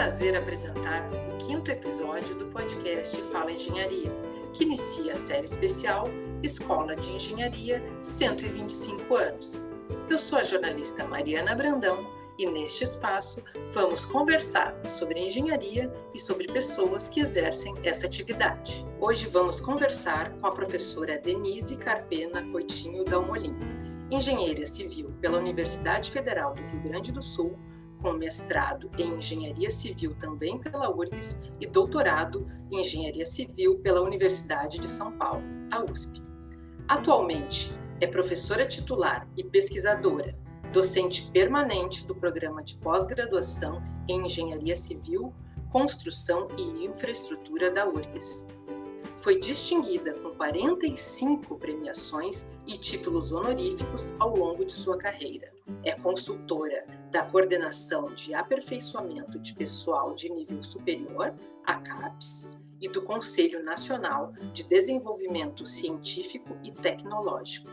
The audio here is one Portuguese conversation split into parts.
prazer apresentar o quinto episódio do podcast Fala Engenharia, que inicia a série especial Escola de Engenharia 125 anos. Eu sou a jornalista Mariana Brandão e neste espaço vamos conversar sobre engenharia e sobre pessoas que exercem essa atividade. Hoje vamos conversar com a professora Denise Carpena Coitinho Dalmolin, engenheira civil pela Universidade Federal do Rio Grande do Sul, com mestrado em engenharia civil também pela URGS e doutorado em engenharia civil pela Universidade de São Paulo, a USP. Atualmente é professora titular e pesquisadora docente permanente do programa de pós-graduação em Engenharia Civil, Construção e Infraestrutura da URGS. Foi distinguida com 45 premiações e títulos honoríficos ao longo de sua carreira. É consultora da Coordenação de Aperfeiçoamento de Pessoal de Nível Superior, a CAPES, e do Conselho Nacional de Desenvolvimento Científico e Tecnológico,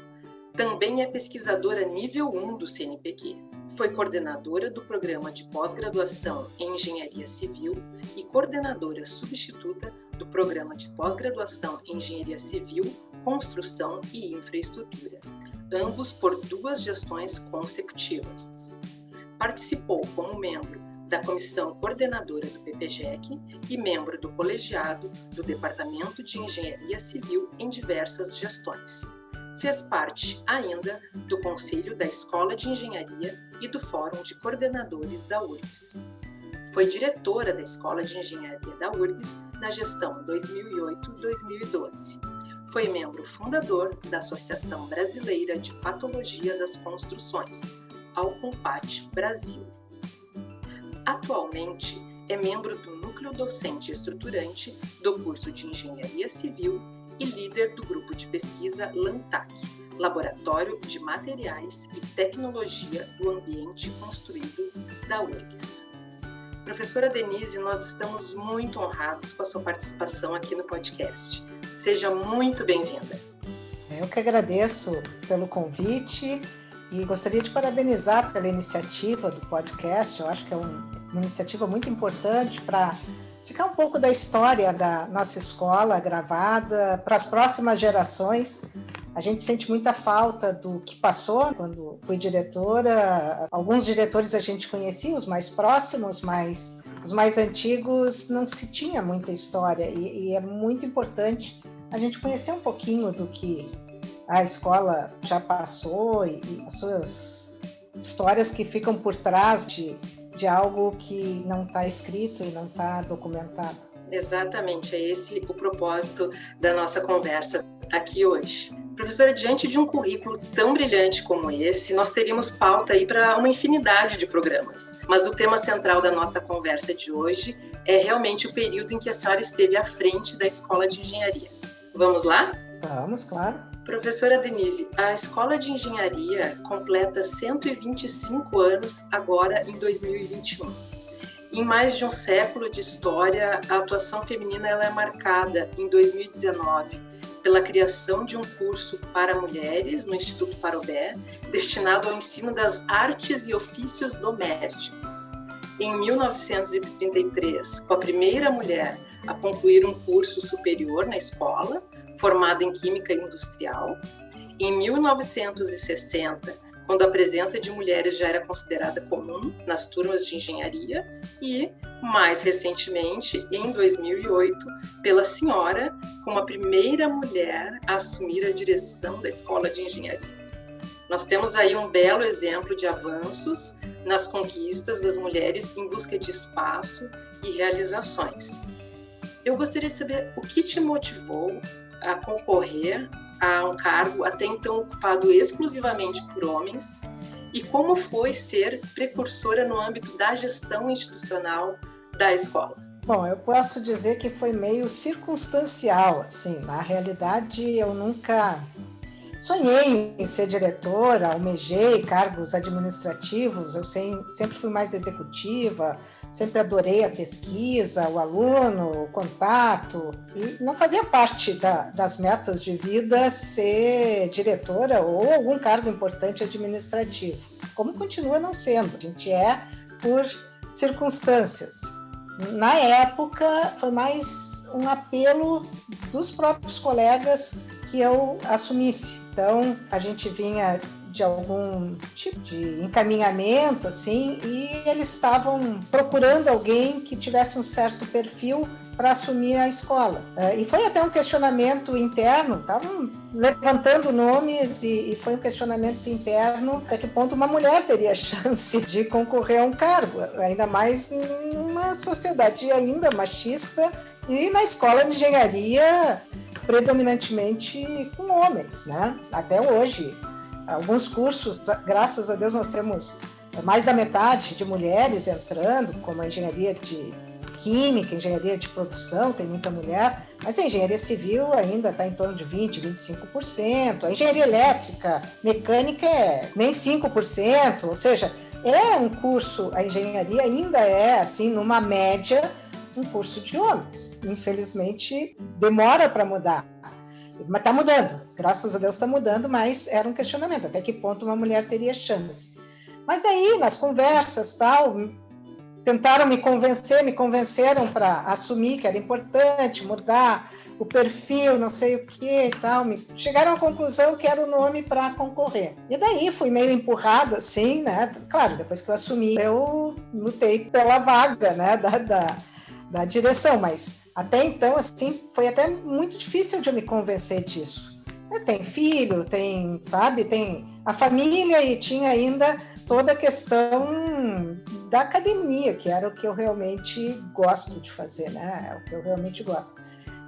também é pesquisadora nível 1 do CNPq. Foi coordenadora do programa de pós-graduação em Engenharia Civil e coordenadora substituta do programa de pós-graduação em Engenharia Civil, Construção e Infraestrutura, ambos por duas gestões consecutivas. Participou como membro da comissão coordenadora do PPGEC e membro do colegiado do Departamento de Engenharia Civil em diversas gestões fez parte ainda do Conselho da Escola de Engenharia e do Fórum de Coordenadores da URGS. Foi diretora da Escola de Engenharia da URGS na gestão 2008-2012. Foi membro fundador da Associação Brasileira de Patologia das Construções, Alcompat Brasil. Atualmente é membro do núcleo docente estruturante do curso de Engenharia Civil e líder do grupo de pesquisa LANTAC, Laboratório de Materiais e Tecnologia do Ambiente Construído da URGS. Professora Denise, nós estamos muito honrados com a sua participação aqui no podcast. Seja muito bem-vinda. Eu que agradeço pelo convite e gostaria de parabenizar pela iniciativa do podcast. Eu acho que é um, uma iniciativa muito importante para ficar um pouco da história da nossa escola gravada para as próximas gerações. A gente sente muita falta do que passou quando fui diretora. Alguns diretores a gente conhecia, os mais próximos, mas os mais antigos não se tinha muita história e, e é muito importante a gente conhecer um pouquinho do que a escola já passou e, e as suas histórias que ficam por trás de de algo que não está escrito e não está documentado. Exatamente, é esse o propósito da nossa conversa aqui hoje. Professora, diante de um currículo tão brilhante como esse, nós teríamos pauta aí para uma infinidade de programas. Mas o tema central da nossa conversa de hoje é realmente o período em que a senhora esteve à frente da Escola de Engenharia. Vamos lá? Vamos, claro. Professora Denise, a Escola de Engenharia completa 125 anos agora em 2021. Em mais de um século de história, a atuação feminina ela é marcada em 2019 pela criação de um curso para mulheres no Instituto Parobé, destinado ao ensino das artes e ofícios domésticos. Em 1933, com a primeira mulher a concluir um curso superior na escola, formada em Química Industrial. Em 1960, quando a presença de mulheres já era considerada comum nas turmas de engenharia, e, mais recentemente, em 2008, pela senhora como a primeira mulher a assumir a direção da Escola de Engenharia. Nós temos aí um belo exemplo de avanços nas conquistas das mulheres em busca de espaço e realizações. Eu gostaria de saber o que te motivou a concorrer a um cargo até então ocupado exclusivamente por homens e como foi ser precursora no âmbito da gestão institucional da escola? Bom, eu posso dizer que foi meio circunstancial, assim, na realidade eu nunca sonhei em ser diretora, almejei cargos administrativos, eu sempre fui mais executiva, sempre adorei a pesquisa, o aluno, o contato, e não fazia parte da, das metas de vida ser diretora ou algum cargo importante administrativo, como continua não sendo. A gente é por circunstâncias. na época, foi mais um apelo dos próprios colegas que eu assumisse. Então, a gente vinha de algum tipo de encaminhamento, assim, e eles estavam procurando alguém que tivesse um certo perfil para assumir a escola. Uh, e foi até um questionamento interno, estavam levantando nomes e, e, foi um questionamento interno até que ponto uma mulher teria chance de concorrer a um cargo, ainda mais numa sociedade ainda machista e na escola de engenharia predominantemente com homens, né? Até hoje, alguns cursos, graças a Deus, nós temos mais da metade de mulheres entrando, como a engenharia de química, engenharia de produção, tem muita mulher, mas a engenharia civil ainda está em torno de 20%, 25%. A engenharia elétrica, mecânica é nem 5%, ou seja, é um curso, a engenharia ainda é, assim, numa média, um curso de homens. Infelizmente, demora para mudar. Mas está mudando, graças a Deus está mudando, mas era um questionamento, até que ponto uma mulher teria chance. Mas daí, nas conversas, tal, tentaram me convencer, me convenceram para assumir que era importante mudar o perfil, não sei o que e tal. Me... Chegaram à conclusão que era o nome para concorrer. E daí fui meio empurrada, assim, né? Claro, depois que eu assumi, eu lutei pela vaga, né, da, da, da direção, mas até então, assim, foi até muito difícil de me convencer disso. Tem filho, tem, sabe, tem a família e tinha ainda toda a questão da academia, que era o que eu realmente gosto de fazer, né? É o que eu realmente gosto.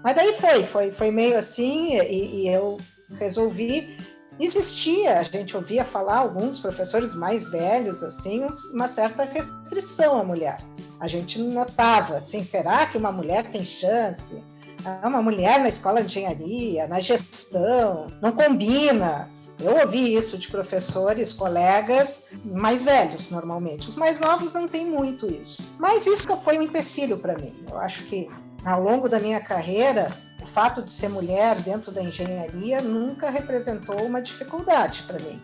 Mas daí foi, foi, foi meio assim, e, e eu resolvi. Existia, a gente ouvia falar, alguns professores mais velhos, assim, uma certa restrição à mulher. A gente notava, assim, será que uma mulher tem chance? Ah, uma mulher na escola de engenharia, na gestão, não combina. Eu ouvi isso de professores, colegas mais velhos, normalmente. Os mais novos não têm muito isso. Mas isso foi um empecilho para mim. Eu acho que ao longo da minha carreira, o fato de ser mulher dentro da engenharia nunca representou uma dificuldade para mim.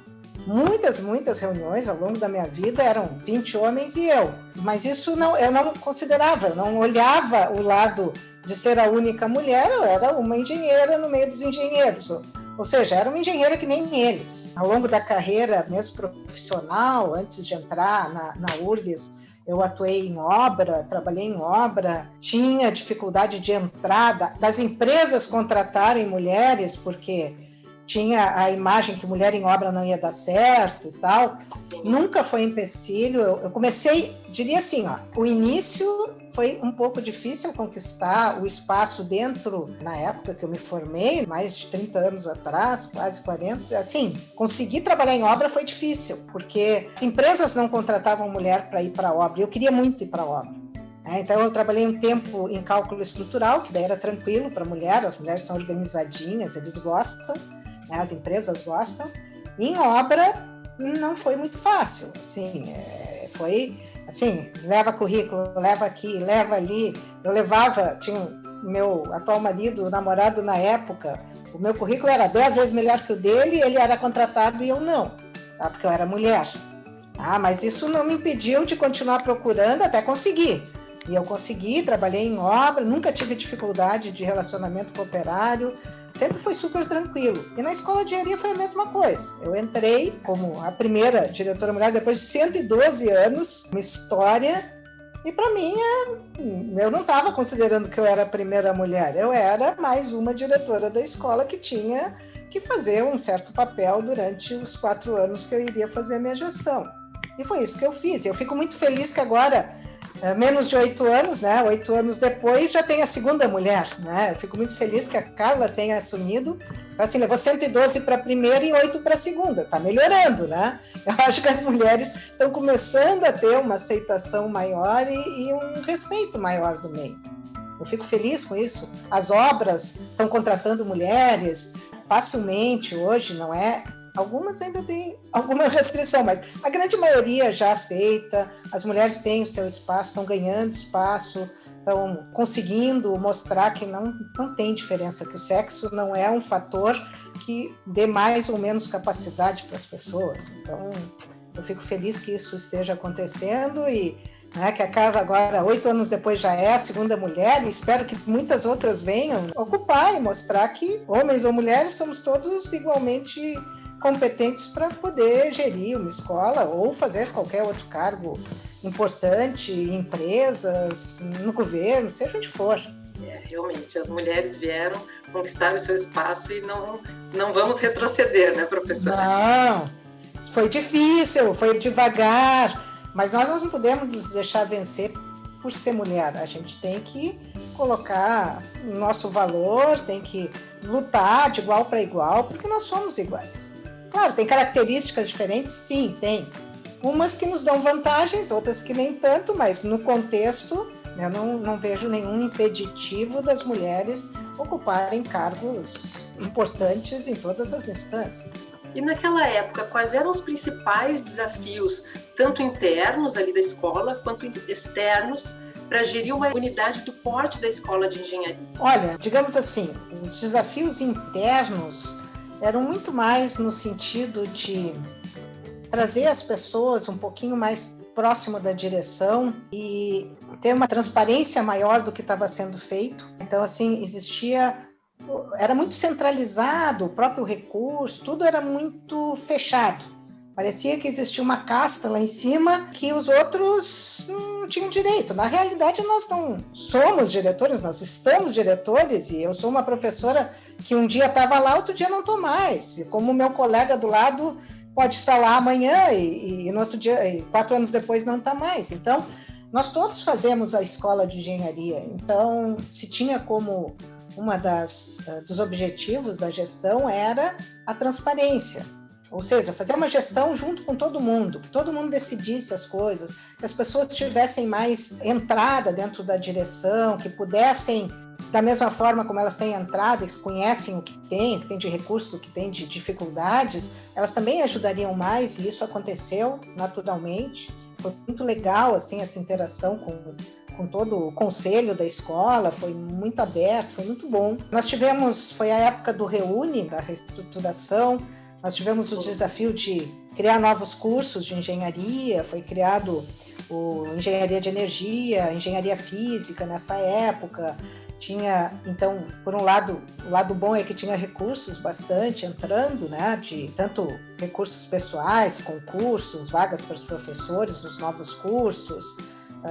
Muitas, muitas reuniões ao longo da minha vida eram 20 homens e eu. Mas isso não, eu não considerava, eu não olhava o lado de ser a única mulher, eu era uma engenheira no meio dos engenheiros. Ou seja, era uma engenheira que nem eles. Ao longo da carreira, mesmo profissional, antes de entrar na, na URGS, eu atuei em obra, trabalhei em obra, tinha dificuldade de entrada das empresas contratarem mulheres, porque tinha a imagem que mulher em obra não ia dar certo e tal. Sim. Nunca foi empecilho. Eu, eu, comecei, diria assim, ó, o início foi um pouco difícil conquistar o espaço dentro, na época que eu me formei, mais de 30 anos atrás, quase 40. Assim, conseguir trabalhar em obra foi difícil, porque as empresas não contratavam mulher para ir para a obra. Eu queria muito ir para obra. É, então, eu trabalhei um tempo em cálculo estrutural, que daí era tranquilo para mulher, as mulheres são organizadinhas, eles gostam né? as empresas gostam. Em obra não foi muito fácil, assim, é, foi assim, leva currículo, leva aqui, leva ali. Eu levava, tinha meu atual marido, namorado na época, o meu currículo era dez vezes melhor que o dele, ele era contratado e eu não, tá? porque eu era mulher. Ah, mas isso não me impediu de continuar procurando até conseguir. E eu consegui, trabalhei em obra, nunca tive dificuldade de relacionamento com operário, sempre foi super tranquilo. E na escola de engenharia foi a mesma coisa. Eu entrei como a primeira diretora mulher depois de 112 anos, uma história. E para mim, é, eu não estava considerando que eu era a primeira mulher, eu era mais uma diretora da escola que tinha que fazer um certo papel durante os quatro anos que eu iria fazer a minha gestão. E foi isso que eu fiz. Eu fico muito feliz que agora menos de oito anos, né? Oito anos depois já tem a segunda mulher, né? Eu fico muito feliz que a Carla tenha assumido. Então, assim, levou 112 para a primeira e oito para a segunda. Está melhorando, né? Eu acho que as mulheres estão começando a ter uma aceitação maior e, e um respeito maior do meio. Eu fico feliz com isso. As obras estão contratando mulheres facilmente hoje, não é? Algumas ainda têm alguma restrição, mas a grande maioria já aceita. As mulheres têm o seu espaço, estão ganhando espaço, estão conseguindo mostrar que não, não tem diferença, que o sexo não é um fator que dê mais ou menos capacidade para as pessoas. Então, eu fico feliz que isso esteja acontecendo e né, que a Carla agora, oito anos depois, já é a segunda mulher, e espero que muitas outras venham ocupar e mostrar que homens ou mulheres somos todos igualmente competentes para poder gerir uma escola ou fazer qualquer outro cargo importante em empresas, no governo, seja onde for. É, realmente, as mulheres vieram conquistar o seu espaço e não, não vamos retroceder, né, professora? Não, foi difícil, foi devagar, mas nós não podemos nos deixar vencer por ser mulher. A gente tem que colocar o nosso valor, tem que lutar de igual para igual, porque nós somos iguais. Claro, tem características diferentes, sim, tem. Umas que nos dão vantagens, outras que nem tanto, mas no contexto eu não, não vejo nenhum impeditivo das mulheres ocuparem cargos importantes em todas as instâncias. E naquela época, quais eram os principais desafios, tanto internos ali da escola, quanto externos, para gerir uma unidade do porte da escola de engenharia? Olha, digamos assim, os desafios internos eram muito mais no sentido de trazer as pessoas um pouquinho mais próximo da direção e ter uma transparência maior do que estava sendo feito. Então, assim, existia era muito centralizado, o próprio recurso, tudo era muito fechado. Parecia que existia uma casta lá em cima que os outros não tinham direito. Na realidade, nós não somos diretores, nós estamos diretores, e eu sou uma professora que um dia estava lá, outro dia não estou mais. E como meu colega do lado pode estar lá amanhã e, e no outro dia, quatro anos depois, não está mais. Então, nós todos fazemos a escola de engenharia. Então, se tinha como uma das uh, dos objetivos da gestão era a transparência, ou seja, fazer uma gestão junto com todo mundo, que todo mundo decidisse as coisas, que as pessoas tivessem mais entrada dentro da direção, que pudessem da mesma forma como elas têm entrada e conhecem o que tem, o que tem de recursos, o que tem de dificuldades, elas também ajudariam mais e isso aconteceu naturalmente. Foi muito legal assim essa interação com com todo o conselho da escola, foi muito aberto, foi muito bom. Nós tivemos, foi a época do Reúne, da reestruturação, nós tivemos o desafio de criar novos cursos de engenharia, foi criado o engenharia de energia, engenharia física nessa época. Tinha, então, por um lado, o lado bom é que tinha recursos bastante entrando, né, de tanto recursos pessoais, concursos, vagas para os professores nos novos cursos,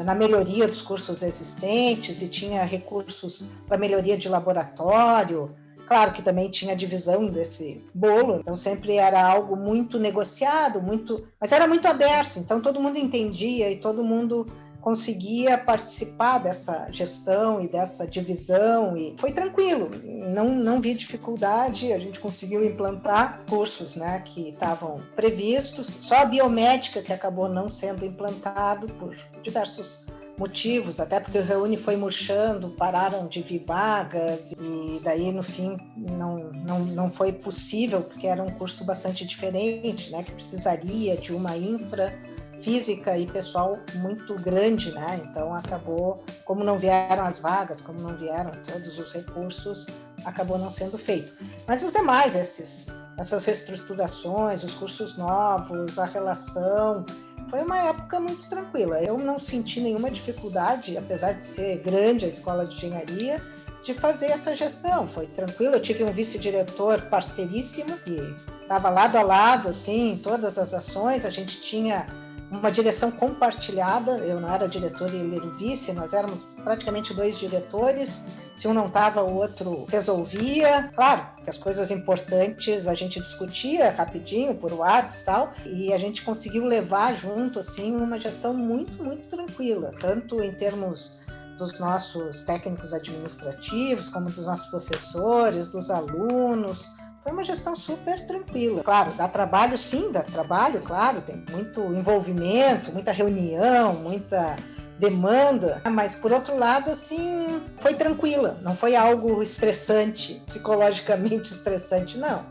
na melhoria dos cursos existentes e tinha recursos para melhoria de laboratório. Claro que também tinha divisão desse bolo, então sempre era algo muito negociado, muito, mas era muito aberto, então todo mundo entendia e todo mundo conseguia participar dessa gestão e dessa divisão e foi tranquilo, não, não vi dificuldade, a gente conseguiu implantar cursos né, que estavam previstos, só a biomédica que acabou não sendo implantado por diversos motivos, até porque o Reúne foi murchando, pararam de vir vagas e daí no fim não, não, não foi possível porque era um curso bastante diferente, né, que precisaria de uma infra física e pessoal muito grande, né? Então acabou, como não vieram as vagas, como não vieram todos os recursos, acabou não sendo feito. Mas os demais, esses, essas reestruturações, os cursos novos, a relação, foi uma época muito tranquila. Eu não senti nenhuma dificuldade, apesar de ser grande a escola de engenharia, de fazer essa gestão. Foi tranquilo. Eu tive um vice-diretor parceiríssimo que estava lado a lado, assim, em todas as ações. A gente tinha uma direção compartilhada. Eu não era diretor e ele era o vice, nós éramos praticamente dois diretores. Se um não estava, o outro resolvia. Claro, que as coisas importantes a gente discutia rapidinho por WhatsApp e tal, e a gente conseguiu levar junto assim uma gestão muito, muito tranquila, tanto em termos dos nossos técnicos administrativos, como dos nossos professores, dos alunos, foi uma gestão super tranquila. Claro, dá trabalho sim, dá trabalho, claro, tem muito envolvimento, muita reunião, muita demanda, mas por outro lado, assim, foi tranquila, não foi algo estressante, psicologicamente estressante, não.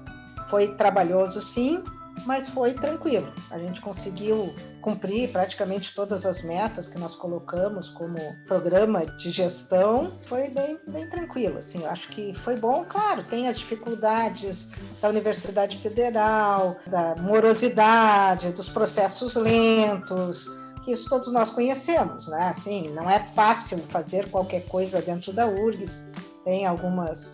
Foi trabalhoso sim, mas foi tranquilo. A gente conseguiu cumprir praticamente todas as metas que nós colocamos como programa de gestão. Foi bem, bem tranquilo. Assim, eu acho que foi bom. Claro, tem as dificuldades da Universidade Federal, da morosidade, dos processos lentos, que isso todos nós conhecemos, né? Assim, não é fácil fazer qualquer coisa dentro da URGS, tem algumas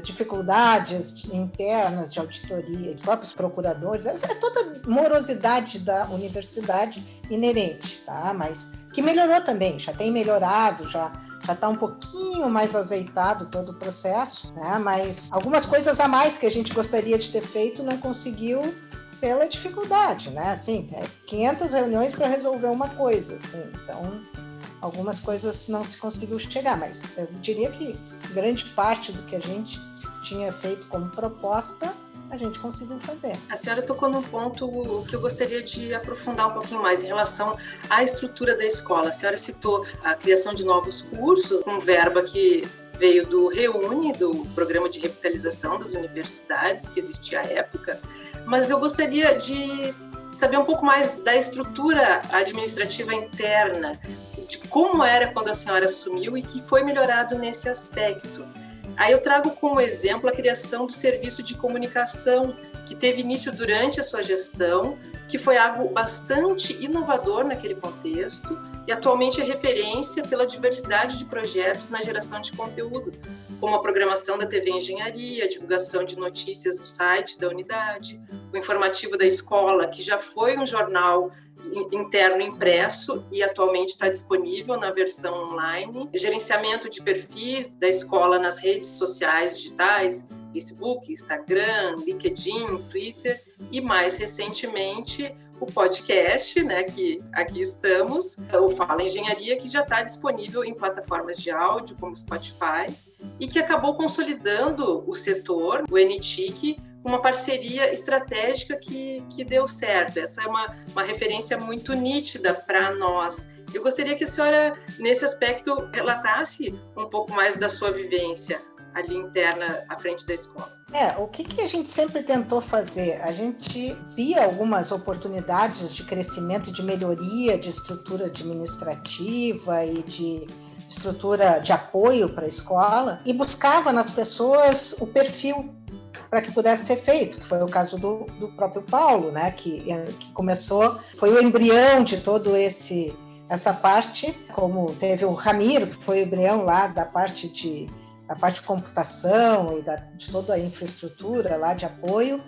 dificuldades internas de auditoria, de próprios procuradores, é, é toda morosidade da universidade inerente, tá? Mas que melhorou também, já tem melhorado, já já está um pouquinho mais azeitado todo o processo, né? Mas algumas coisas a mais que a gente gostaria de ter feito não conseguiu pela dificuldade, né? Assim, é 500 reuniões para resolver uma coisa, assim. Então, algumas coisas não se conseguiu chegar, mas eu diria que grande parte do que a gente tinha feito como proposta a gente conseguiu fazer. A senhora tocou num ponto que eu gostaria de aprofundar um pouquinho mais em relação à estrutura da escola. A senhora citou a criação de novos cursos, um verba que veio do Reúne, do Programa de Revitalização das Universidades, que existia à época, mas eu gostaria de saber um pouco mais da estrutura administrativa interna, de como era quando a senhora assumiu e que foi melhorado nesse aspecto. Aí eu trago como exemplo a criação do serviço de comunicação, que teve início durante a sua gestão, que foi algo bastante inovador naquele contexto e atualmente é referência pela diversidade de projetos na geração de conteúdo, como a programação da TV Engenharia, a divulgação de notícias no site da unidade, o informativo da escola, que já foi um jornal interno impresso e atualmente está disponível na versão online, gerenciamento de perfis da escola nas redes sociais digitais, Facebook, Instagram, LinkedIn, Twitter e mais recentemente o podcast, né, que aqui estamos, o Fala Engenharia, que já está disponível em plataformas de áudio como Spotify e que acabou consolidando o setor, o NTIC, uma parceria estratégica que, que deu certo. Essa é uma, uma referência muito nítida para nós. Eu gostaria que a senhora, nesse aspecto, relatasse um pouco mais da sua vivência ali interna à frente da escola. É, o que, que a gente sempre tentou fazer? A gente via algumas oportunidades de crescimento de melhoria de estrutura administrativa e de estrutura de apoio para a escola e buscava nas pessoas o perfil para que pudesse ser feito, que foi o caso do, do próprio Paulo, né, que, que começou, foi o embrião de todo esse essa parte, como teve o Ramiro, que foi o embrião lá da parte de a parte de computação e da, de toda a infraestrutura lá de apoio.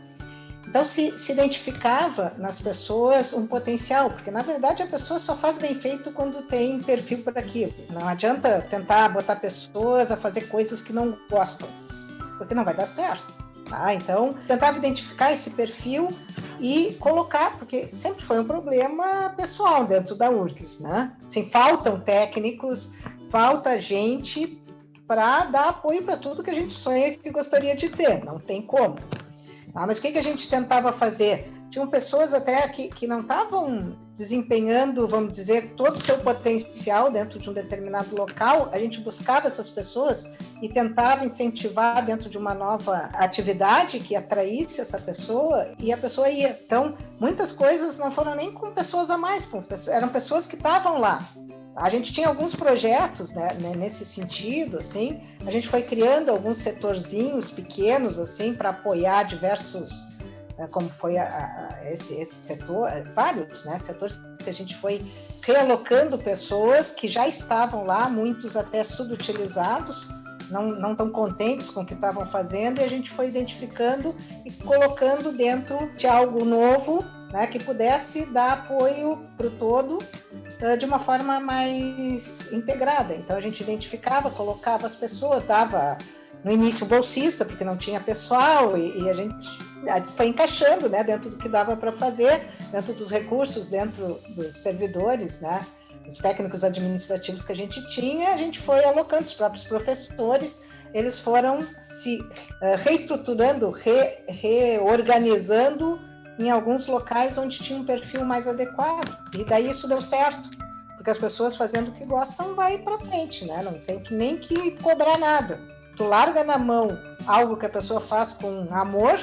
Então se, se identificava nas pessoas um potencial, porque na verdade a pessoa só faz bem feito quando tem perfil para aquilo. Não adianta tentar botar pessoas a fazer coisas que não gostam, porque não vai dar certo. Tá? Então, tentava identificar esse perfil e colocar, porque sempre foi um problema pessoal dentro da URGS, né? Assim, faltam técnicos, falta gente para dar apoio para tudo que a gente sonha que gostaria de ter, não tem como. Tá? Mas o que, que a gente tentava fazer? Tinham pessoas até que, que não estavam desempenhando, vamos dizer, todo o seu potencial dentro de um determinado local. A gente buscava essas pessoas e tentava incentivar dentro de uma nova atividade que atraísse essa pessoa e a pessoa ia. Então, muitas coisas não foram nem com pessoas a mais, eram pessoas que estavam lá. A gente tinha alguns projetos né, né, nesse sentido, assim. A gente foi criando alguns setorzinhos pequenos, assim, para apoiar diversos, como foi a, a, esse, esse setor, é, vários, né, setores que a gente foi realocando pessoas que já estavam lá, muitos até subutilizados, não, não tão contentes com o que estavam fazendo, e a gente foi identificando e colocando dentro de algo novo, né, que pudesse dar apoio para o todo de uma forma mais integrada. Então a gente identificava, colocava as pessoas, dava no início bolsista, porque não tinha pessoal, e, e a gente foi encaixando né, dentro do que dava para fazer, dentro dos recursos, dentro dos servidores, né, os técnicos administrativos que a gente tinha, a gente foi alocando os próprios professores, eles foram se uh, reestruturando, re, reorganizando em alguns locais onde tinha um perfil mais adequado. E daí isso deu certo, porque as pessoas fazendo o que gostam vai para frente, né? Não tem que nem que cobrar nada. Tu larga na mão algo que a pessoa faz com amor,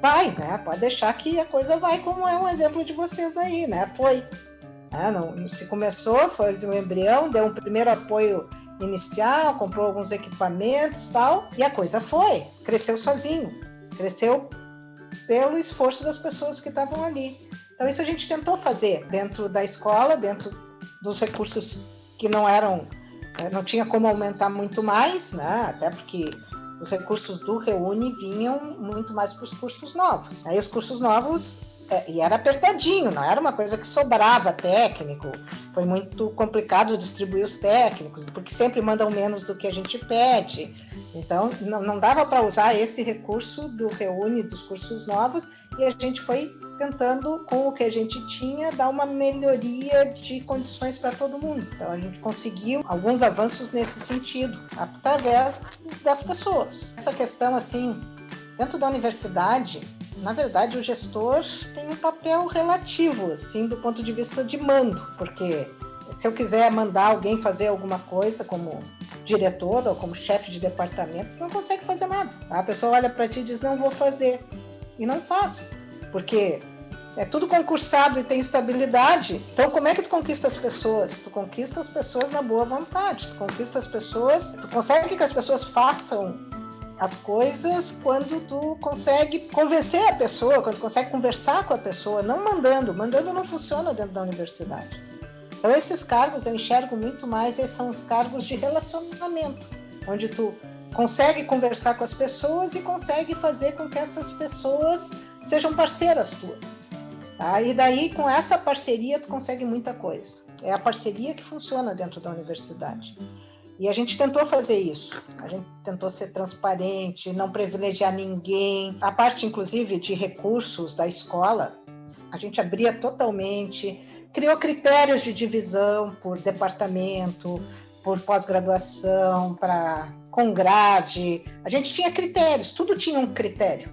vai, né? Pode deixar que a coisa vai, como é um exemplo de vocês aí, né? Foi. Né? Não, se começou, fez um embrião, deu um primeiro apoio inicial, comprou alguns equipamentos tal, e a coisa foi, cresceu sozinho, cresceu pelo esforço das pessoas que estavam ali. Então, isso a gente tentou fazer dentro da escola, dentro dos recursos que não eram, não tinha como aumentar muito mais, né? até porque os recursos do Reúne vinham muito mais para os cursos novos. Aí os cursos novos é, e era apertadinho, não era uma coisa que sobrava técnico. Foi muito complicado distribuir os técnicos, porque sempre mandam menos do que a gente pede. Então, não, não dava para usar esse recurso do Reúne dos cursos novos e a gente foi tentando, com o que a gente tinha, dar uma melhoria de condições para todo mundo. Então, a gente conseguiu alguns avanços nesse sentido, através das pessoas. Essa questão, assim, dentro da universidade, na verdade, o gestor tem um papel relativo, assim, do ponto de vista de mando, porque se eu quiser mandar alguém fazer alguma coisa como diretor ou como chefe de departamento, não consegue fazer nada. A pessoa olha para ti e diz: Não vou fazer. E não faz, porque é tudo concursado e tem estabilidade. Então, como é que tu conquista as pessoas? Tu conquista as pessoas na boa vontade, tu conquista as pessoas, tu consegue que as pessoas façam as coisas quando tu consegue convencer a pessoa, quando tu consegue conversar com a pessoa, não mandando. Mandando não funciona dentro da universidade. Então esses cargos eu enxergo muito mais, esses são os cargos de relacionamento, onde tu consegue conversar com as pessoas e consegue fazer com que essas pessoas sejam parceiras tuas. Tá? E daí, com essa parceria, tu consegue muita coisa. É a parceria que funciona dentro da universidade. E a gente tentou fazer isso. A gente tentou ser transparente, não privilegiar ninguém. A parte, inclusive, de recursos da escola, a gente abria totalmente, criou critérios de divisão por departamento, por pós-graduação, para com grade. A gente tinha critérios, tudo tinha um critério.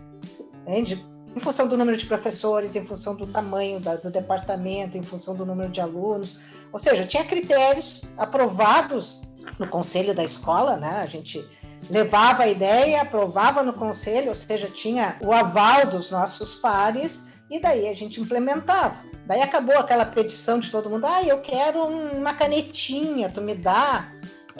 Entende? Em função do número de professores, em função do tamanho da, do departamento, em função do número de alunos. Ou seja, tinha critérios aprovados no conselho da escola, né? A gente levava a ideia, aprovava no conselho, ou seja, tinha o aval dos nossos pares e daí a gente implementava. Daí acabou aquela petição de todo mundo, ah, eu quero uma canetinha, tu me dá.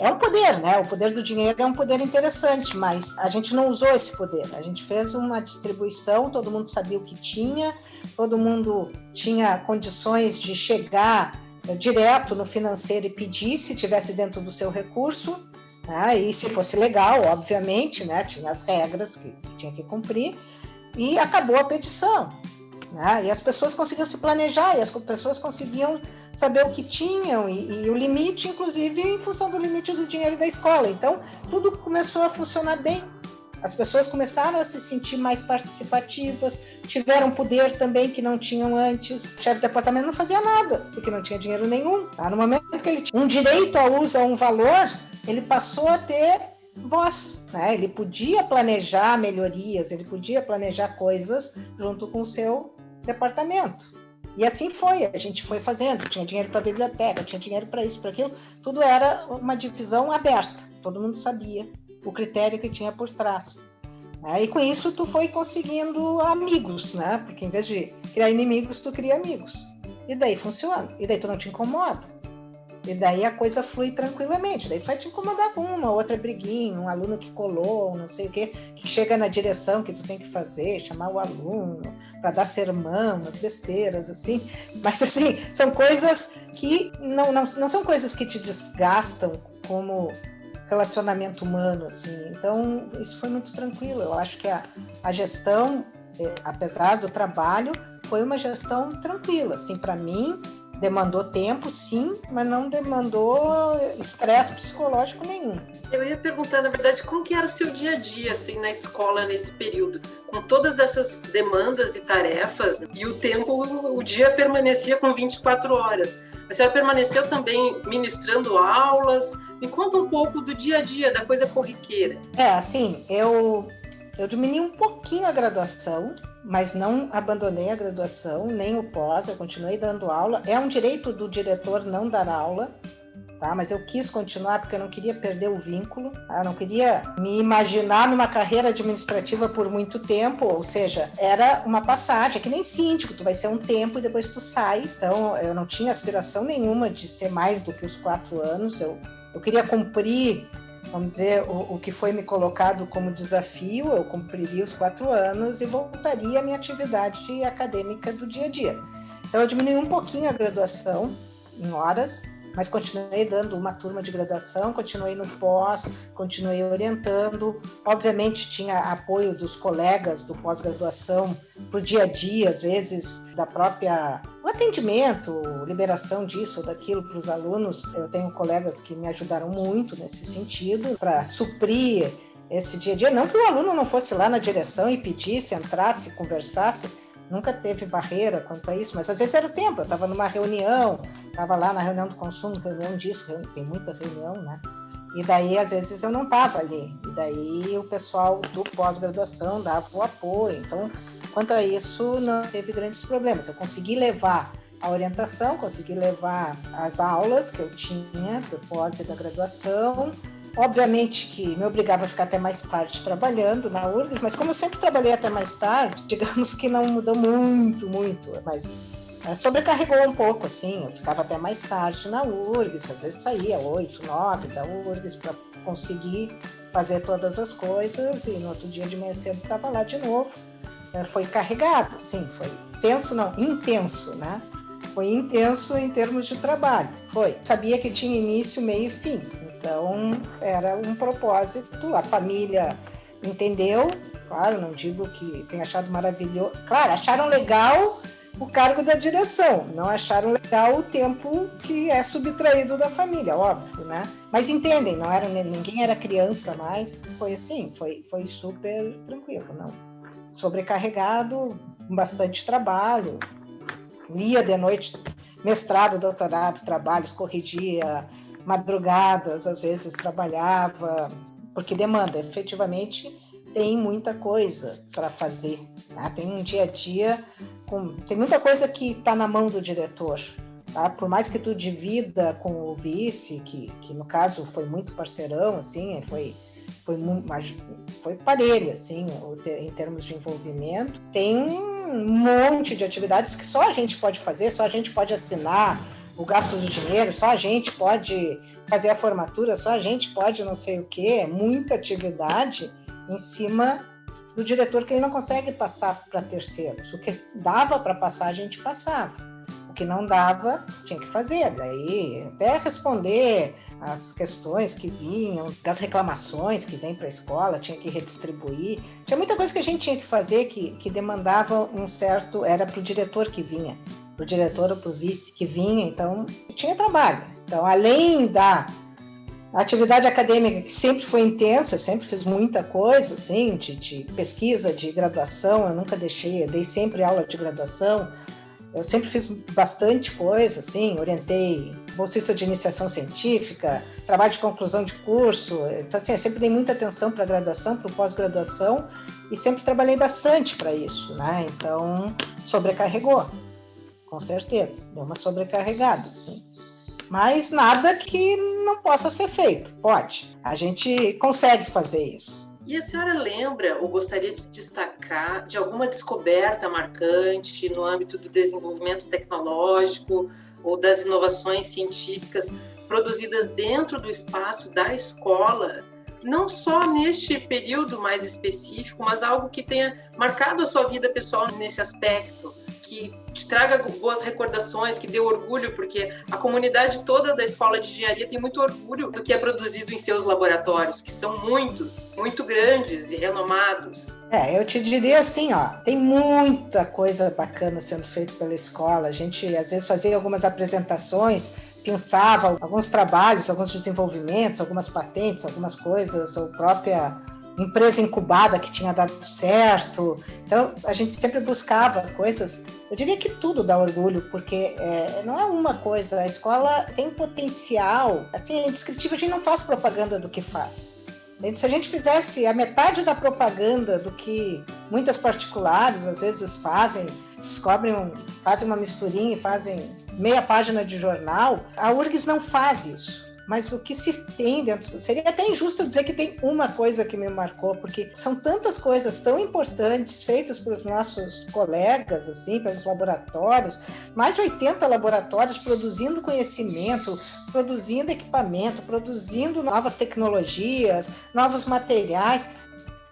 É um poder, né? O poder do dinheiro é um poder interessante, mas a gente não usou esse poder. A gente fez uma distribuição, todo mundo sabia o que tinha, todo mundo tinha condições de chegar direto no financeiro e pedir se tivesse dentro do seu recurso, né? e se fosse legal, obviamente, né? tinha as regras que, que tinha que cumprir, e acabou a petição. Né? E as pessoas conseguiam se planejar, e as pessoas conseguiam saber o que tinham, e, e o limite, inclusive, em função do limite do dinheiro da escola. Então, tudo começou a funcionar bem. As pessoas começaram a se sentir mais participativas, tiveram poder também que não tinham antes. O chefe de departamento não fazia nada, porque não tinha dinheiro nenhum. Tá? No momento que ele tinha um direito a uso a um valor, ele passou a ter voz. Né? Ele podia planejar melhorias, ele podia planejar coisas junto com o seu departamento. E assim foi, a gente foi fazendo. Tinha dinheiro para biblioteca, tinha dinheiro para isso, para aquilo. Tudo era uma divisão aberta. Todo mundo sabia o critério que tinha por trás. Né? E com isso tu foi conseguindo amigos, né? Porque em vez de criar inimigos, tu cria amigos. E daí funciona. E daí tu não te incomoda. E daí a coisa flui tranquilamente. Daí tu vai te incomodar com uma outra briguinha, um aluno que colou, não sei o quê, que chega na direção que tu tem que fazer, chamar o aluno para dar sermão, umas besteiras, assim. Mas, assim, são coisas que não, não, não são coisas que te desgastam como relacionamento humano, assim. Então, isso foi muito tranquilo. Eu acho que a, a gestão, é, apesar do trabalho, foi uma gestão tranquila. Assim, para mim, demandou tempo, sim, mas não demandou estresse psicológico nenhum. Eu ia perguntar, na verdade, como que era o seu dia a dia, assim, na escola nesse período? Com todas essas demandas e tarefas, e o tempo, o dia permanecia com 24 horas. A senhora permaneceu também ministrando aulas, me conta um pouco do dia a dia, da coisa corriqueira. É, assim, eu, eu diminui um pouquinho a graduação, mas não abandonei a graduação, nem o pós, eu continuei dando aula. É um direito do diretor não dar aula, tá? Mas eu quis continuar porque eu não queria perder o vínculo, tá? eu não queria me imaginar numa carreira administrativa por muito tempo, ou seja, era uma passagem, é que nem síndico, tu vai ser um tempo e depois tu sai. Então, eu não tinha aspiração nenhuma de ser mais do que os quatro anos, eu eu queria cumprir vamos dizer, o, o, que foi me colocado como desafio, eu cumpriria os quatro anos e voltaria à minha atividade acadêmica do dia a dia. Então, eu diminui um pouquinho a graduação em horas, mas continuei dando uma turma de graduação, continuei no pós, continuei orientando. Obviamente, tinha apoio dos colegas do pós-graduação para o dia a dia, às vezes, da própria. o atendimento, liberação disso ou daquilo para os alunos. Eu tenho colegas que me ajudaram muito nesse sentido, para suprir esse dia a dia. Não que o aluno não fosse lá na direção e pedisse, entrasse, conversasse, nunca teve barreira quanto a isso, mas às vezes era tempo, eu estava numa reunião, estava lá na reunião do consumo, reunião disso, tem muita reunião, né? E daí, às vezes, eu não estava ali. E daí, o pessoal do pós-graduação dava o apoio. Então, quanto a isso, não teve grandes problemas. Eu consegui levar a orientação, consegui levar as aulas que eu tinha do pós e da graduação, Obviamente que me obrigava a ficar até mais tarde trabalhando na URGS, mas como eu sempre trabalhei até mais tarde, digamos que não mudou muito, muito, mas é, sobrecarregou um pouco, assim, eu ficava até mais tarde na URGS, às vezes saía 8, 9 da URGS para conseguir fazer todas as coisas e no outro dia de manhã cedo estava lá de novo. É, foi carregado, sim, foi tenso, não, intenso, né? Foi intenso em termos de trabalho, foi. Sabia que tinha início, meio e fim, então, era um propósito, a família entendeu, claro, não digo que tenha achado maravilhoso, claro, acharam legal o cargo da direção, não acharam legal o tempo que é subtraído da família, óbvio, né? Mas entendem, não era ninguém era criança mais, foi assim, foi, foi super tranquilo, não. Sobrecarregado, bastante trabalho, lia de noite, mestrado, doutorado, trabalhos, corrigia madrugadas, às vezes trabalhava, porque demanda, efetivamente tem muita coisa para fazer. Né? Tem um dia a dia, com, tem muita coisa que está na mão do diretor. Tá? Por mais que tu divida com o vice, que, que no caso foi muito parceirão, assim, foi foi foi parelho assim em termos de envolvimento tem um monte de atividades que só a gente pode fazer só a gente pode assinar o gasto do dinheiro, só a gente pode fazer a formatura, só a gente pode não sei o quê, muita atividade em cima do diretor que ele não consegue passar para terceiros. O que dava para passar, a gente passava. O que não dava, tinha que fazer. Daí, até responder as questões que vinham, das reclamações que vêm para a escola, tinha que redistribuir. Tinha muita coisa que a gente tinha que fazer que, que demandava um certo. Era para o diretor que vinha para o diretor ou para o vice que vinha, então tinha trabalho. Então, além da atividade acadêmica que sempre foi intensa, eu sempre fiz muita coisa, assim, de, de, pesquisa, de graduação, eu nunca deixei, eu dei sempre aula de graduação, eu sempre fiz bastante coisa, assim, orientei bolsista de iniciação científica, trabalho de conclusão de curso, então assim, eu sempre dei muita atenção para a graduação, para o pós-graduação e sempre trabalhei bastante para isso, né? Então, sobrecarregou com certeza. Deu uma sobrecarregada, sim. Mas nada que não possa ser feito. Pode. A gente consegue fazer isso. E a senhora lembra ou gostaria de destacar de alguma descoberta marcante no âmbito do desenvolvimento tecnológico ou das inovações científicas produzidas dentro do espaço da escola, não só neste período mais específico, mas algo que tenha marcado a sua vida pessoal nesse aspecto? que te traga boas recordações, que dê orgulho, porque a comunidade toda da escola de engenharia tem muito orgulho do que é produzido em seus laboratórios, que são muitos, muito grandes e renomados. É, eu te diria assim, ó, tem muita coisa bacana sendo feita pela escola. A gente às vezes fazia algumas apresentações pensava alguns trabalhos, alguns desenvolvimentos, algumas patentes, algumas coisas, ou própria empresa incubada que tinha dado certo. Então, a gente sempre buscava coisas. Eu diria que tudo dá orgulho, porque é, não é uma coisa. A escola tem potencial. Assim, é indescritível. A gente não faz propaganda do que faz. Se a gente fizesse a metade da propaganda do que muitas particulares às vezes fazem, descobrem, um, fazem uma misturinha e fazem meia página de jornal, a URGS não faz isso mas o que se tem dentro. Seria até injusto dizer que tem uma coisa que me marcou, porque são tantas coisas tão importantes feitas pelos nossos colegas, assim, pelos laboratórios, mais de 80 laboratórios produzindo conhecimento, produzindo equipamento, produzindo novas tecnologias, novos materiais.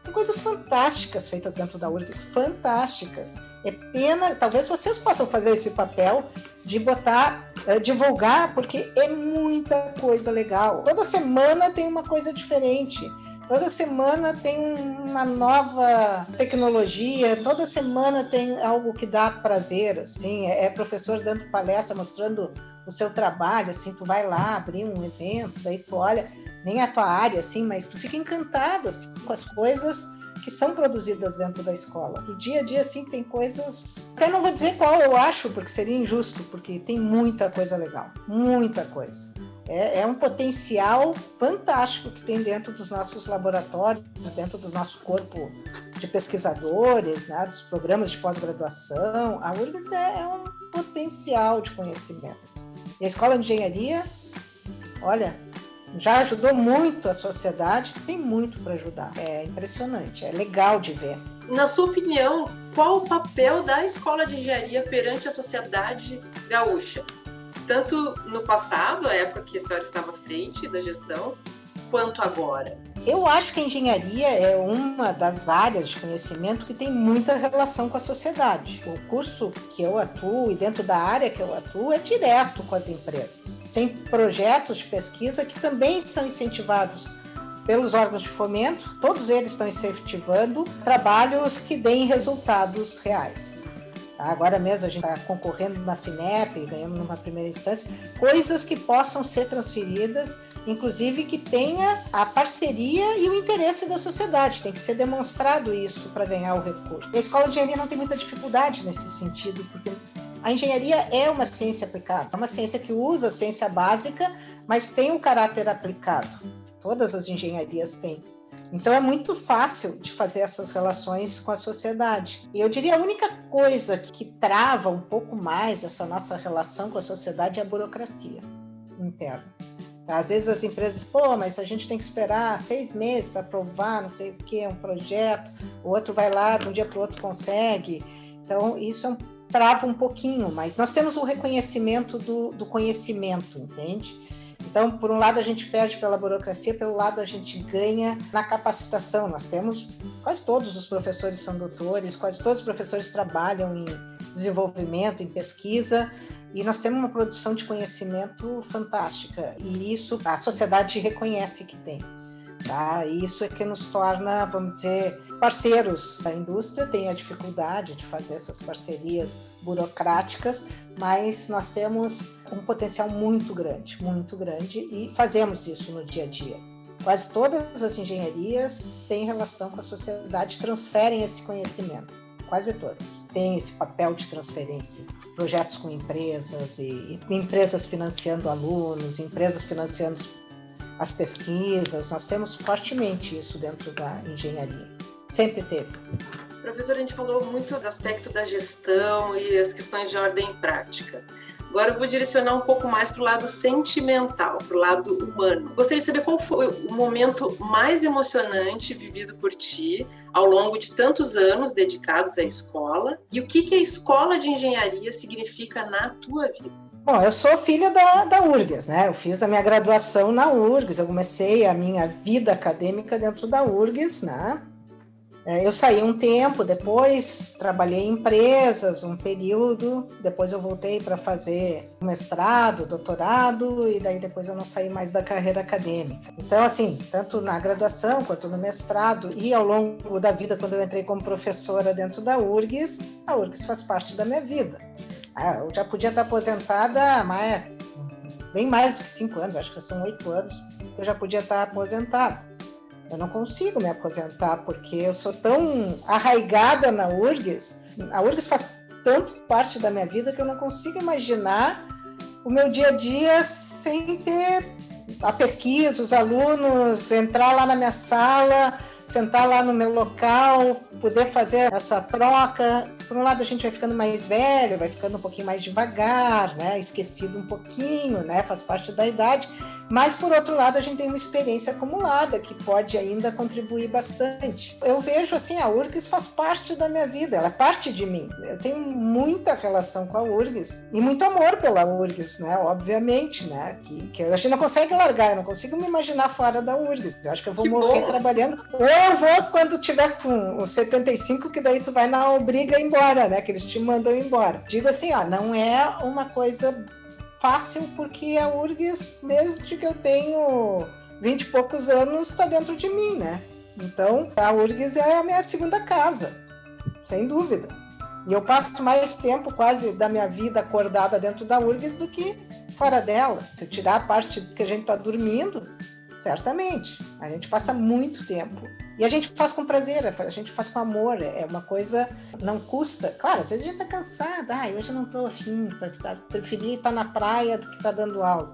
Tem coisas fantásticas feitas dentro da URGS, fantásticas. É pena, talvez vocês possam fazer esse papel de botar, uh, divulgar, porque é muita coisa legal. Toda semana tem uma coisa diferente. Toda semana tem uma nova tecnologia, toda semana tem algo que dá prazer, assim, é, é professor dando palestra, mostrando o seu trabalho, assim, tu vai lá abrir um evento, daí tu olha, nem a tua área, assim, mas tu fica encantado assim, com as coisas que são produzidas dentro da escola. Do dia a dia, assim, tem coisas. Até não vou dizer qual eu acho, porque seria injusto, porque tem muita coisa legal, muita coisa. É, é um potencial fantástico que tem dentro dos nossos laboratórios, dentro do nosso corpo de pesquisadores, né, dos programas de pós-graduação. A URGS é, é um potencial de conhecimento. E a Escola de Engenharia, olha, já ajudou muito a sociedade, tem muito para ajudar. É impressionante, é legal de ver. Na sua opinião, qual o papel da escola de engenharia perante a sociedade gaúcha? Tanto no passado, a época que a senhora estava à frente da gestão, quanto agora? Eu acho que a engenharia é uma das áreas de conhecimento que tem muita relação com a sociedade. O curso que eu atuo e dentro da área que eu atuo é direto com as empresas. Tem projetos de pesquisa que também são incentivados pelos órgãos de fomento, todos eles estão incentivando trabalhos que deem resultados reais. Agora mesmo a gente está concorrendo na FINEP, ganhamos numa primeira instância, coisas que possam ser transferidas inclusive que tenha a parceria e o interesse da sociedade. Tem que ser demonstrado isso para ganhar o recurso. A escola de engenharia não tem muita dificuldade nesse sentido, porque a engenharia é uma ciência aplicada, é uma ciência que usa a ciência básica, mas tem um caráter aplicado. Todas as engenharias têm. Então é muito fácil de fazer essas relações com a sociedade. E eu diria a única coisa que trava um pouco mais essa nossa relação com a sociedade é a burocracia interna. Às vezes as empresas, pô, mas a gente tem que esperar seis meses para aprovar, não sei o que, um projeto, o outro vai lá, de um dia para o outro consegue. Então, isso é um, trava um pouquinho, mas nós temos um reconhecimento do, do conhecimento, entende? Então, por um lado, a gente perde pela burocracia, pelo lado, a gente ganha na capacitação. Nós temos, quase todos os professores são doutores, quase todos os professores trabalham em desenvolvimento, em pesquisa, e nós temos uma produção de conhecimento fantástica, e isso a sociedade reconhece que tem. Tá? E isso é que nos torna, vamos dizer, parceiros da indústria. Tem a dificuldade de fazer essas parcerias burocráticas, mas nós temos um potencial muito grande, muito grande, e fazemos isso no dia a dia. Quase todas as engenharias têm relação com a sociedade, transferem esse conhecimento quase todas, têm esse papel de transferência. Projetos com empresas e, e empresas financiando alunos, empresas financiando as pesquisas. Nós temos fortemente isso dentro da engenharia. Sempre teve. Professor, a gente falou muito do aspecto da gestão e as questões de ordem prática. Agora eu vou direcionar um pouco mais para o lado sentimental, para o lado humano. Gostaria de saber qual foi o momento mais emocionante vivido por ti ao longo de tantos anos dedicados à escola e o que, que a escola de engenharia significa na tua vida. Bom, eu sou filha da, da URGS, né? Eu fiz a minha graduação na URGS, eu comecei a minha vida acadêmica dentro da URGS, né? É, eu saí um tempo, depois trabalhei em empresas um período, depois eu voltei para fazer mestrado, doutorado, e daí depois eu não saí mais da carreira acadêmica. Então, assim, tanto na graduação quanto no mestrado e ao longo da vida, quando eu entrei como professora dentro da URGS, a URGS faz parte da minha vida. Ah, eu já podia estar aposentada mas bem mais do que cinco anos, acho que são oito anos, eu já podia estar aposentada. Eu não consigo me aposentar porque eu sou tão arraigada na URGS. A URGS faz tanto parte da minha vida que eu não consigo imaginar o meu dia a dia sem ter a pesquisa, os alunos, entrar lá na minha sala, sentar lá no meu local, poder fazer essa troca. Por um lado, a gente vai ficando mais velho, vai ficando um pouquinho mais devagar, né? Esquecido um pouquinho, né? Faz parte da idade. Mas, por outro lado, a gente tem uma experiência acumulada que pode ainda contribuir bastante. Eu vejo assim, a URGS faz parte da minha vida, ela é parte de mim. Eu tenho muita relação com a URGS e muito amor pela URGS, né? Obviamente, né? Que, que a gente não consegue largar, eu não consigo me imaginar fora da URGS. Eu acho que eu vou que morrer bom. trabalhando. Ou eu vou quando tiver com os 75, que daí tu vai na obriga embora, né? Que eles te mandam embora. Digo assim, ó, não é uma coisa fácil porque a URGS, desde que eu tenho vinte e poucos anos, está dentro de mim, né? Então, a URGS é a minha segunda casa, sem dúvida. E eu passo mais tempo quase da minha vida acordada dentro da URGS do que fora dela. Se tirar a parte que a gente está dormindo, certamente. A gente passa muito tempo. E a gente faz com prazer, a gente faz com amor, é uma coisa, não custa. Claro, às vezes a gente tá cansada, ah, hoje eu não tô afim, tá, tá, preferi estar na praia do que tá dando aula.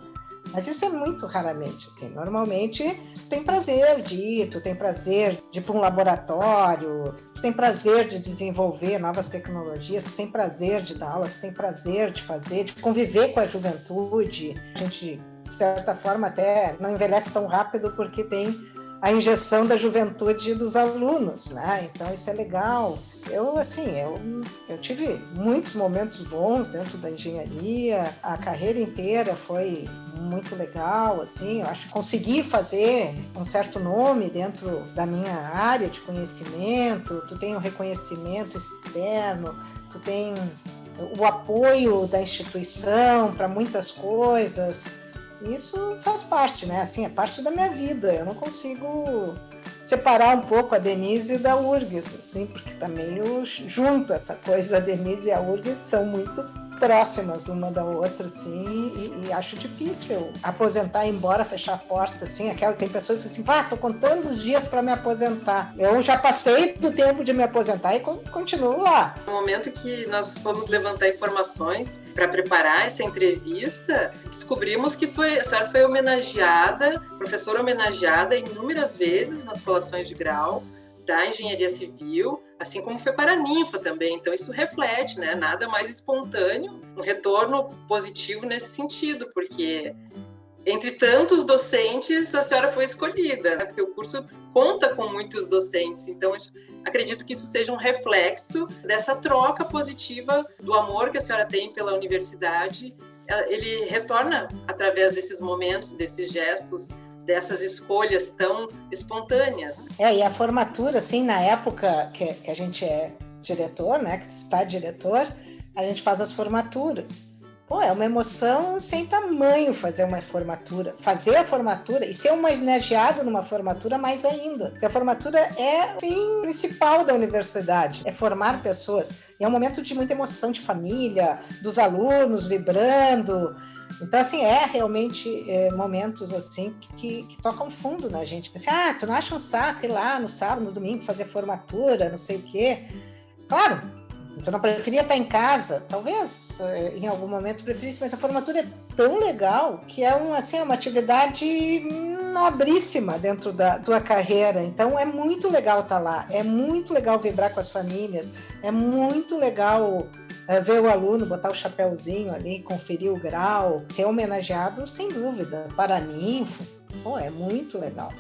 Mas isso é muito raramente, assim. Normalmente, tu tem prazer de ir, tu tem prazer de ir para um laboratório, tu tem prazer de desenvolver novas tecnologias, tu tem prazer de dar aula, tu tem prazer de fazer, de conviver com a juventude. A gente de certa forma, até não envelhece tão rápido porque tem a injeção da juventude dos alunos, né? Então isso é legal. Eu assim, eu, eu tive muitos momentos bons dentro da engenharia. A carreira inteira foi muito legal, assim. Eu acho que consegui fazer um certo nome dentro da minha área de conhecimento. Tu tem o um reconhecimento externo, tu tem o apoio da instituição para muitas coisas isso faz parte, né? Assim, é parte da minha vida. Eu não consigo separar um pouco a Denise da URGS, assim, porque tá meio junto essa coisa. A Denise e a URGS estão muito próximas uma da outra, assim, e, e, acho difícil aposentar, ir embora, fechar a porta, assim, aquela, tem pessoas que assim, ah, tô contando os dias para me aposentar. Eu já passei do tempo de me aposentar e continuo lá. No momento que nós fomos levantar informações para preparar essa entrevista, descobrimos que foi, a senhora foi homenageada, professora homenageada inúmeras vezes nas colações de grau da engenharia civil, assim como foi para a ninfa também. Então isso reflete, né, nada mais espontâneo, um retorno positivo nesse sentido, porque entre tantos docentes a senhora foi escolhida, né, porque o curso conta com muitos docentes. Então acredito que isso seja um reflexo dessa troca positiva do amor que a senhora tem pela universidade. Ele retorna através desses momentos, desses gestos dessas escolhas tão espontâneas. É, e a formatura, assim, na época que, que a gente é diretor, né, que está diretor, a gente faz as formaturas. Pô, é uma emoção sem tamanho fazer uma formatura. Fazer a formatura e ser homenageado numa formatura mais ainda. Porque a formatura é o fim principal da universidade, é formar pessoas. E é um momento de muita emoção de família, dos alunos vibrando, então, assim, é realmente é, momentos assim que, que, tocam fundo na gente. Assim, ah, tu não acha um saco ir lá no sábado, no domingo, fazer formatura, não sei o quê. Claro, tu não preferia estar em casa, talvez é, em algum momento preferisse, mas a formatura é tão legal que é um, assim, uma atividade nobríssima dentro da tua carreira. Então é muito legal estar lá, é muito legal vibrar com as famílias, é muito legal é, ver o aluno, botar o chapéuzinho ali, conferir o grau, ser homenageado, sem dúvida. Paraninfo, pô, é muito legal.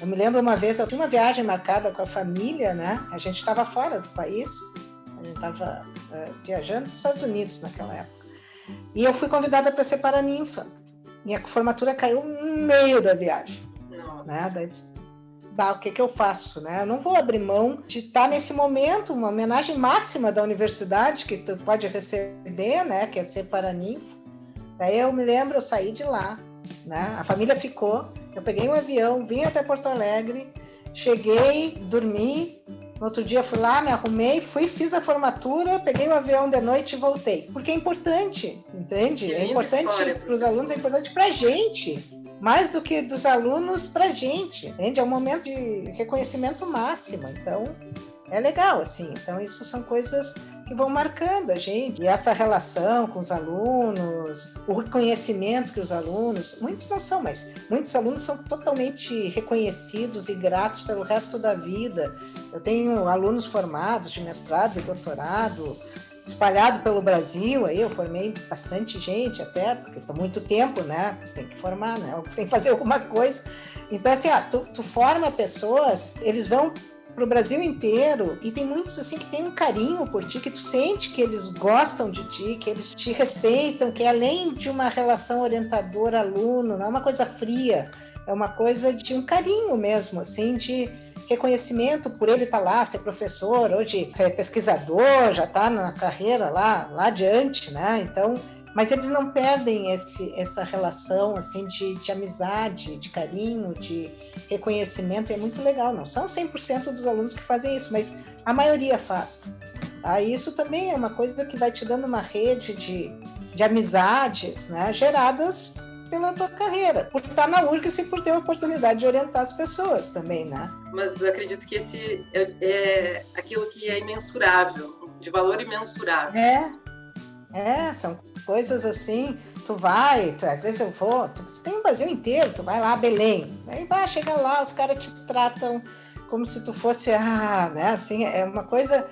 Eu me lembro uma vez, eu tinha uma viagem marcada com a família, né? A gente estava fora do país, a gente estava é, viajando nos Estados Unidos naquela época. E eu fui convidada para ser paraninfa. Minha formatura caiu no meio da viagem. Nossa. Né? Daí, bah, o que, que eu faço, né? Eu não vou abrir mão de estar nesse momento, uma homenagem máxima da universidade que tu pode receber, né? Que é ser paraninfo. Daí eu me lembro, eu saí de lá, né? A família ficou, eu peguei um avião, vim até Porto Alegre, cheguei, dormi, no outro dia fui lá, me arrumei, fui, fiz a formatura, peguei o avião de noite e voltei. Porque é importante, entende? É importante para os alunos, é importante para a gente mais do que dos alunos para a gente, entende? É um momento de reconhecimento máximo, então é legal, assim. Então, isso são coisas que vão marcando a gente. E essa relação com os alunos, o reconhecimento que os alunos, muitos não são, mas muitos alunos são totalmente reconhecidos e gratos pelo resto da vida. Eu tenho alunos formados de mestrado e doutorado, espalhado pelo Brasil, aí eu formei bastante gente até, porque estou muito tempo, né? Tem que formar, né? Tem que fazer alguma coisa. Então, assim, ó, tu, tu forma pessoas, eles vão para o Brasil inteiro e tem muitos assim que têm um carinho por ti, que tu sente que eles gostam de ti, que eles te respeitam, que é além de uma relação orientador-aluno, não é uma coisa fria, é uma coisa de um carinho mesmo, assim, de reconhecimento por ele estar tá lá, ser professor, hoje ser pesquisador, já está na carreira lá, lá adiante, né? Então, mas eles não perdem esse, essa relação assim de, de, amizade, de carinho, de reconhecimento, e é muito legal. Não são 100% dos alunos que fazem isso, mas a maioria faz. Ah, isso também é uma coisa que vai te dando uma rede de, de amizades né, geradas pela tua carreira, por estar na URGS e por ter a oportunidade de orientar as pessoas também, né? Mas acredito que esse é, é aquilo que é imensurável, de valor imensurável. É, é, são coisas assim, tu vai, tu, às vezes eu vou, tu, tem o Brasil inteiro, tu vai lá, Belém, aí vai, chega lá, os caras te tratam como se tu fosse, ah, né, assim, é uma coisa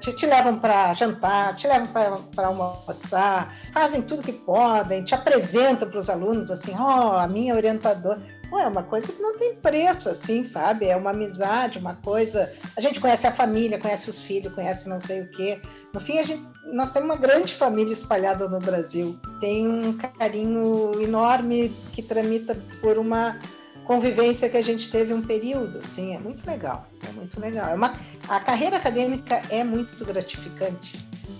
te, te levam para jantar, te levam para almoçar, fazem tudo que podem, te apresentam para os alunos assim, ó, oh, a minha orientadora. Pô, é uma coisa que não tem preço, assim, sabe? É uma amizade, uma coisa. A gente conhece a família, conhece os filhos, conhece não sei o quê. No fim, a gente, nós temos uma grande família espalhada no Brasil. Tem um carinho enorme que tramita por uma convivência que a gente teve um período, assim, é muito legal, é muito legal. É uma, a carreira acadêmica é muito gratificante.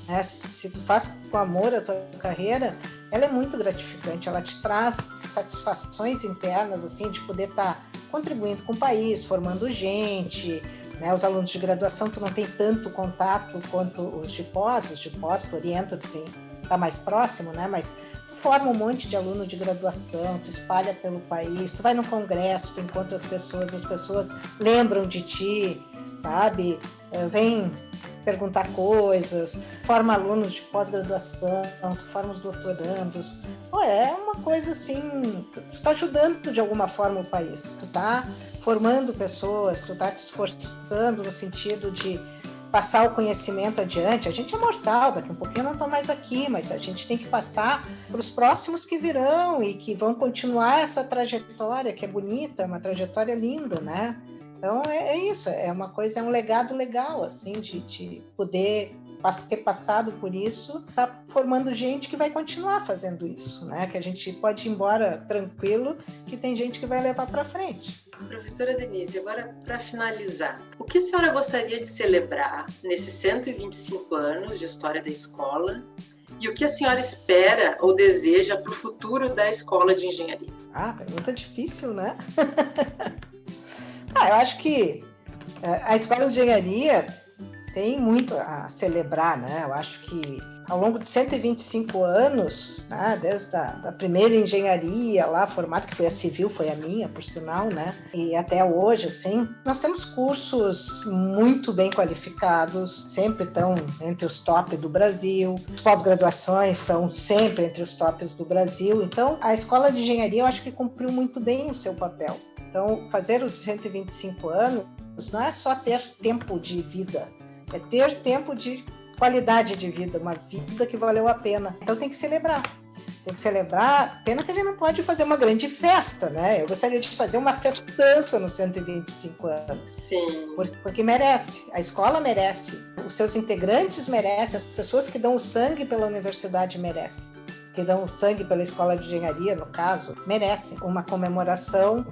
Né? Se tu faz com amor a tua carreira, ela é muito gratificante, ela te traz satisfações internas, assim, de poder estar tá contribuindo com o país, formando gente, né? Os alunos de graduação, tu não tem tanto contato quanto os de pós, os de pós, tu orienta, tu tem, tá mais próximo, né? Mas forma um monte de aluno de graduação, tu espalha pelo país, tu vai no congresso, tu encontra as pessoas, as pessoas lembram de ti, sabe? Eh, vem perguntar coisas, forma alunos de pós-graduação, tu forma os doutorandos. Pô, é uma coisa assim, tu, tu tá ajudando de alguma forma o país, tu tá formando pessoas, tu tá te esforçando no sentido de passar o conhecimento adiante. A gente é mortal, daqui a um pouquinho eu não estou mais aqui, mas a gente tem que passar para os próximos que virão e que vão continuar essa trajetória que é bonita, uma trajetória linda, né? Então é, é isso, é uma coisa, é um legado legal, assim, de, de poder ter passado por isso, tá formando gente que vai continuar fazendo isso, né? Que a gente pode ir embora tranquilo, que tem gente que vai levar para frente. Professora Denise, agora para finalizar, o que a senhora gostaria de celebrar nesses 125 anos de história da escola e o que a senhora espera ou deseja para o futuro da escola de engenharia? Ah, pergunta difícil, né? ah, eu acho que eh, a escola de engenharia tem muito a celebrar, né? Eu acho que ao longo de 125 anos, né, desde a da primeira engenharia lá formada, que foi a civil, foi a minha, por sinal, né? E até hoje, assim, nós temos cursos muito bem qualificados, sempre estão entre os top do Brasil. As pós-graduações são sempre entre os tops do Brasil. Então, a escola de engenharia, eu acho que cumpriu muito bem o seu papel. Então, fazer os 125 anos não é só ter tempo de vida, é ter tempo de qualidade de vida, uma vida que valeu a pena. Então tem que celebrar. Tem que celebrar. Pena que a gente não pode fazer uma grande festa, né? Eu gostaria de fazer uma festança nos 125 anos. Sim. Porque merece. A escola merece. Os seus integrantes merecem. As pessoas que dão o sangue pela universidade merecem. Que dão o sangue pela escola de engenharia, no caso, merecem uma comemoração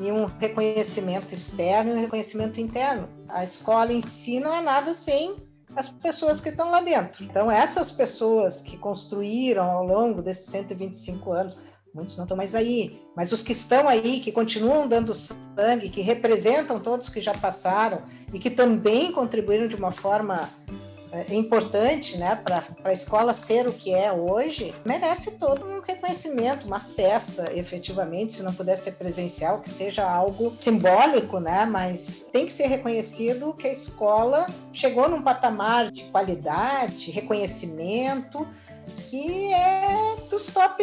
e um reconhecimento externo e um reconhecimento interno. A escola em si não é nada sem as pessoas que estão lá dentro. Então, essas pessoas que construíram ao longo desses 125 anos, muitos não estão mais aí, mas os que estão aí, que continuam dando sangue, que representam todos que já passaram e que também contribuíram de uma forma é importante né, para a escola ser o que é hoje, merece todo um reconhecimento, uma festa, efetivamente, se não puder ser presencial, que seja algo simbólico, né, mas tem que ser reconhecido que a escola chegou num patamar de qualidade, reconhecimento, que é dos top,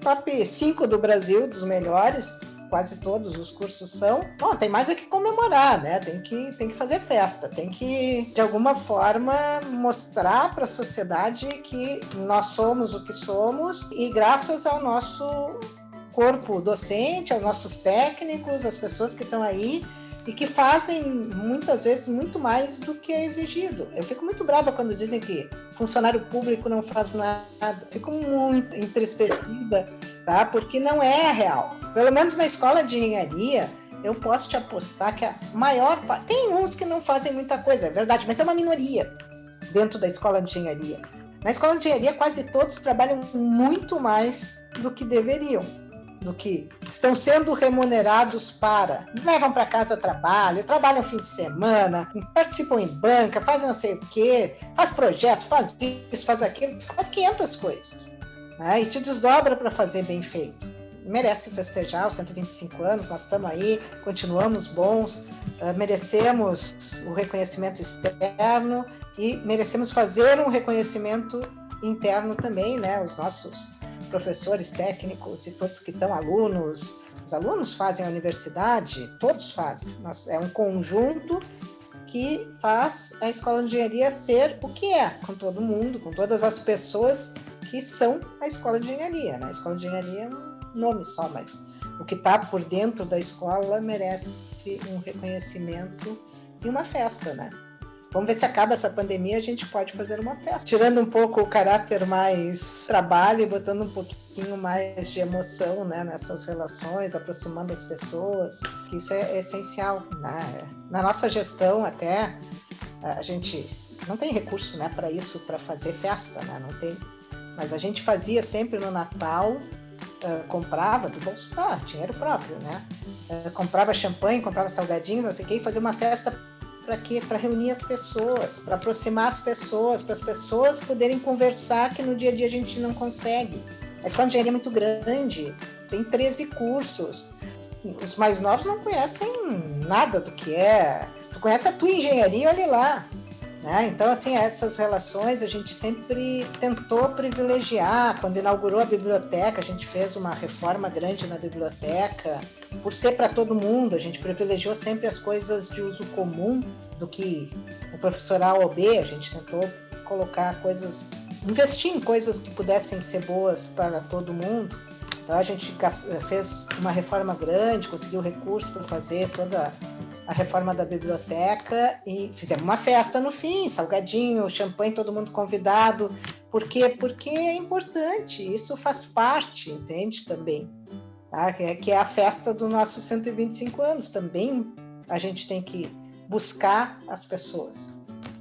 top 5 do Brasil, dos melhores, quase todos os cursos são. Bom, tem mais é que comemorar, né? Tem que, tem que fazer festa, tem que, de alguma forma, mostrar para a sociedade que nós somos o que somos e graças ao nosso corpo docente, aos nossos técnicos, as pessoas que estão aí e que fazem muitas vezes muito mais do que é exigido. Eu fico muito brava quando dizem que funcionário público não faz nada. Fico muito entristecida, tá? Porque não é real. Pelo menos na escola de engenharia, eu posso te apostar que a maior parte. Tem uns que não fazem muita coisa, é verdade, mas é uma minoria dentro da escola de engenharia. Na escola de engenharia, quase todos trabalham muito mais do que deveriam do que estão sendo remunerados para. Levam para casa trabalho, trabalham fim de semana, participam em banca, fazem não sei o quê, faz projeto, faz isso, faz aquilo, faz 500 coisas. Né? E te desdobra para fazer bem feito. Merece festejar os 125 anos, nós estamos aí, continuamos bons, uh, merecemos o reconhecimento externo e merecemos fazer um reconhecimento interno também, né? Os nossos professores técnicos e todos que estão alunos. Os alunos fazem a universidade, todos fazem. É um conjunto que faz a escola de engenharia ser o que é, com todo mundo, com todas as pessoas que são a escola de engenharia. Né? A escola de engenharia é um nome só, mas o que está por dentro da escola merece um reconhecimento e uma festa, né? Vamos ver se acaba essa pandemia, a gente pode fazer uma festa. Tirando um pouco o caráter mais trabalho e botando um pouquinho mais de emoção né, nessas relações, aproximando as pessoas, que isso é essencial. Né? Na nossa gestão, até, a gente não tem recurso né, para isso, para fazer festa, né? não tem. Mas a gente fazia sempre no Natal, uh, comprava do bolso, ah, dinheiro próprio, né? Uh, comprava champanhe, comprava salgadinhos, não sei o que, e fazia uma festa para quê? Para reunir as pessoas, para aproximar as pessoas, para as pessoas poderem conversar que no dia a dia a gente não consegue. A escola de engenharia é muito grande, tem 13 cursos. Os mais novos não conhecem nada do que é. Tu conhece a tua engenharia, olha lá. Né? Então, assim, essas relações a gente sempre tentou privilegiar. Quando inaugurou a biblioteca, a gente fez uma reforma grande na biblioteca. Por ser para todo mundo, a gente privilegiou sempre as coisas de uso comum do que o professor A ou B. A gente tentou colocar coisas, investir em coisas que pudessem ser boas para todo mundo. Então, a gente fez uma reforma grande, conseguiu recursos para fazer toda a reforma da biblioteca e fizemos uma festa no fim, salgadinho, champanhe, todo mundo convidado. Por quê? Porque é importante, isso faz parte, entende? Também. Tá? Que é a festa dos nossos 125 anos. Também a gente tem que buscar as pessoas.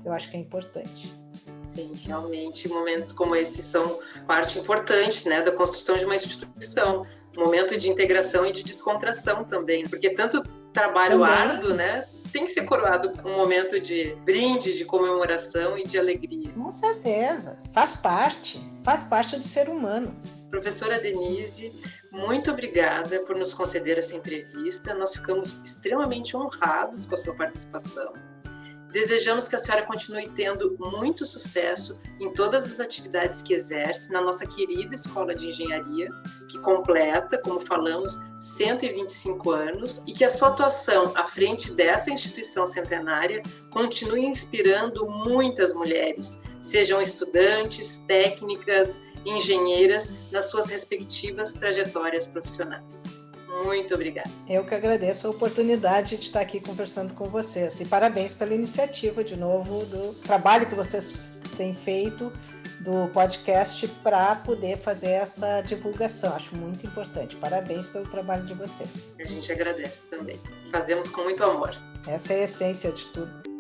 Eu acho que é importante. Sim, realmente momentos como esses são parte importante né, da construção de uma instituição. Momento de integração e de descontração também, porque tanto trabalho Também. árduo, né? Tem que ser coroado com um momento de brinde, de comemoração e de alegria. Com certeza, faz parte, faz parte do ser humano. Professora Denise, muito obrigada por nos conceder essa entrevista. Nós ficamos extremamente honrados com a sua participação. Desejamos que a senhora continue tendo muito sucesso em todas as atividades que exerce na nossa querida Escola de Engenharia, que completa, como falamos, 125 anos, e que a sua atuação à frente dessa instituição centenária continue inspirando muitas mulheres, sejam estudantes, técnicas, engenheiras, nas suas respectivas trajetórias profissionais. Muito obrigada. Eu que agradeço a oportunidade de estar aqui conversando com vocês. E parabéns pela iniciativa, de novo, do trabalho que vocês têm feito do podcast para poder fazer essa divulgação. Acho muito importante. Parabéns pelo trabalho de vocês. A gente agradece também. Fazemos com muito amor. Essa é a essência de tudo.